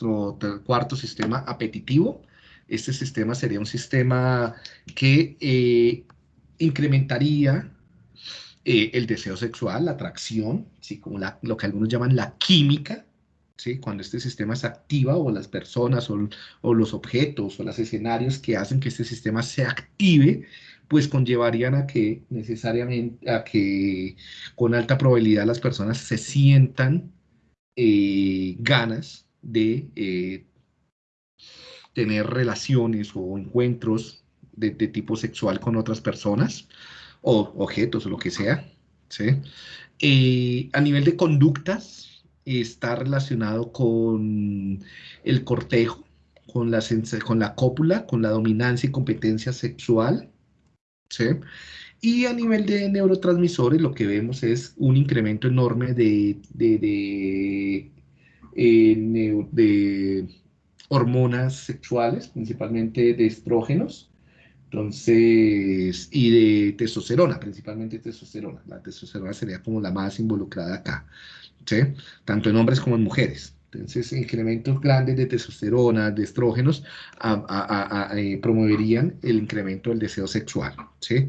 nuestro cuarto sistema apetitivo. Este sistema sería un sistema que eh, incrementaría eh, el deseo sexual, la atracción, ¿sí? como lo que algunos llaman la química, ¿sí? cuando este sistema se activa o las personas o, los objetos o los escenarios que hacen que este sistema se active, pues conllevarían a que necesariamente, a que con alta probabilidad las personas se sientan eh, ganas de eh, tener relaciones o encuentros de, tipo sexual con otras personas o objetos o lo que sea. ¿sí? Eh, a nivel de conductas, está relacionado con el cortejo, con la, con la cópula, con la dominancia y competencia sexual. ¿sí? Y a nivel de neurotransmisores, lo que vemos es un incremento enorme de, de, eh, de hormonas sexuales, principalmente de estrógenos, entonces, y de testosterona, principalmente testosterona. La testosterona sería como la más involucrada acá, ¿sí? Tanto en hombres como en mujeres. Entonces, incrementos grandes de testosterona, de estrógenos, eh, promoverían el incremento del deseo sexual. ¿sí?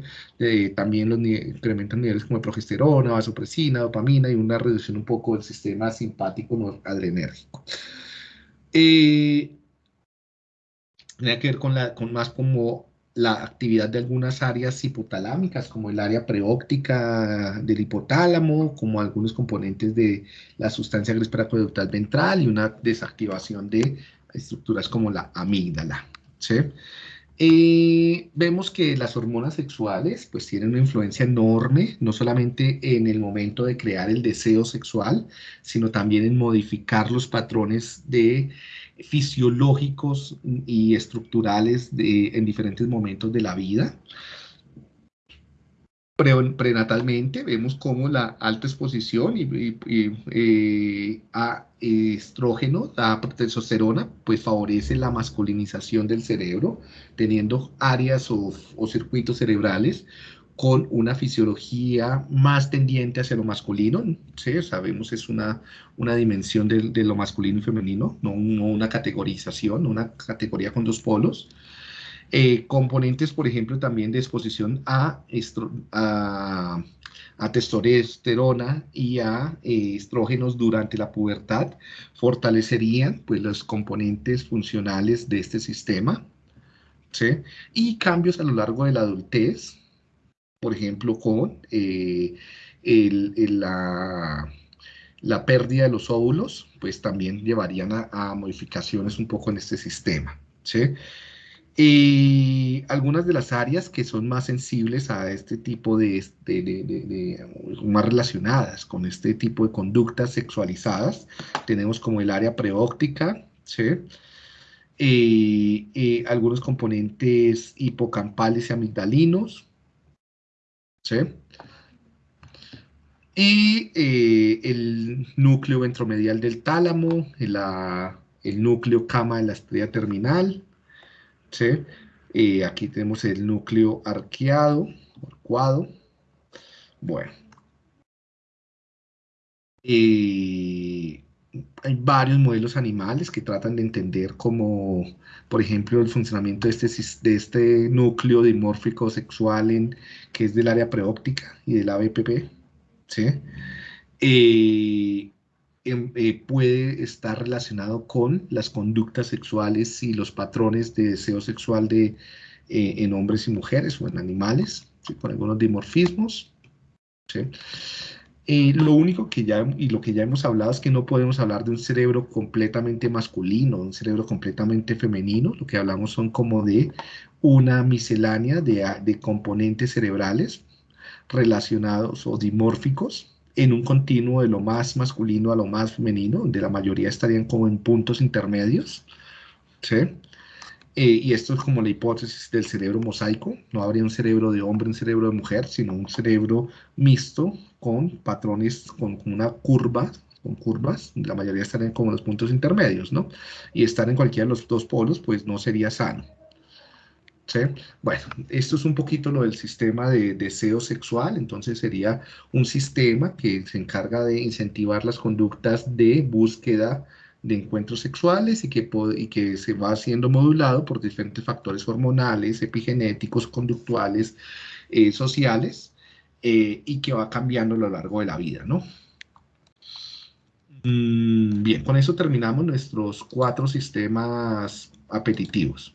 también los incrementan niveles como progesterona, vasopresina, dopamina y una reducción un poco del sistema simpático adrenérgico. Eh, tiene que ver con más como la actividad de algunas áreas hipotalámicas, como el área preóptica del hipotálamo, como algunos componentes de la sustancia gris paraconductal ventral y una desactivación de estructuras como la amígdala. ¿sí? Eh, vemos que las hormonas sexuales pues tienen una influencia enorme, no solamente en el momento de crear el deseo sexual, sino también en modificar los patrones de fisiológicos y estructurales en diferentes momentos de la vida. Prenatalmente vemos cómo la alta exposición eh, a estrógeno, a testosterona, pues favorece la masculinización del cerebro, teniendo áreas o circuitos cerebrales con una fisiología más tendiente hacia lo masculino, ¿sí? sabemos es una, una dimensión de, lo masculino y femenino, no, una categorización, una categoría con dos polos. Eh, componentes, por ejemplo, también de exposición a, a, a testosterona y a eh, estrógenos durante la pubertad fortalecerían pues, los componentes funcionales de este sistema. ¿sí? Y cambios a lo largo de la adultez, por ejemplo, con eh, la, pérdida de los óvulos, pues también llevarían a, modificaciones un poco en este sistema. Y algunas de las áreas que son más sensibles a este tipo de, más relacionadas con este tipo de conductas sexualizadas, tenemos como el área preóptica, algunos componentes hipocampales y amigdalinos, ¿sí? Y eh, el núcleo ventromedial del tálamo, el núcleo cama de la estrella terminal, ¿sí? Eh, aquí tenemos el núcleo arqueado, arcuado. Bueno. Eh, hay varios modelos animales que tratan de entender como, por ejemplo, el funcionamiento de este, de este núcleo dimórfico sexual en, que es del área preóptica y del ABPP, ¿sí? Eh, puede estar relacionado con las conductas sexuales y los patrones de deseo sexual de, eh, en hombres y mujeres o en animales, con algunos dimorfismos. ¿sí? Eh, lo único que ya, y lo que ya hemos hablado es que no podemos hablar de un cerebro completamente masculino, un cerebro completamente femenino, lo que hablamos son como de una miscelánea de, de componentes cerebrales relacionados o dimórficos en un continuo de lo más masculino a lo más femenino, donde la mayoría estarían como en puntos intermedios, ¿sí? Eh, y esto es como la hipótesis del cerebro mosaico. No habría un cerebro de hombre, un cerebro de mujer, sino un cerebro mixto con patrones, con, una curva, con curvas. La mayoría estarían como los puntos intermedios, ¿no? Y estar en cualquiera de los dos polos, pues no sería sano. ¿Sí? Bueno, esto es un poquito lo del sistema de deseo sexual, entonces sería un sistema que se encarga de incentivar las conductas de búsqueda de encuentros sexuales y que, se va siendo modulado por diferentes factores hormonales, epigenéticos, conductuales, eh, sociales, eh, y que va cambiando a lo largo de la vida, ¿no? Mm, bien, con eso terminamos nuestros cuatro sistemas apetitivos.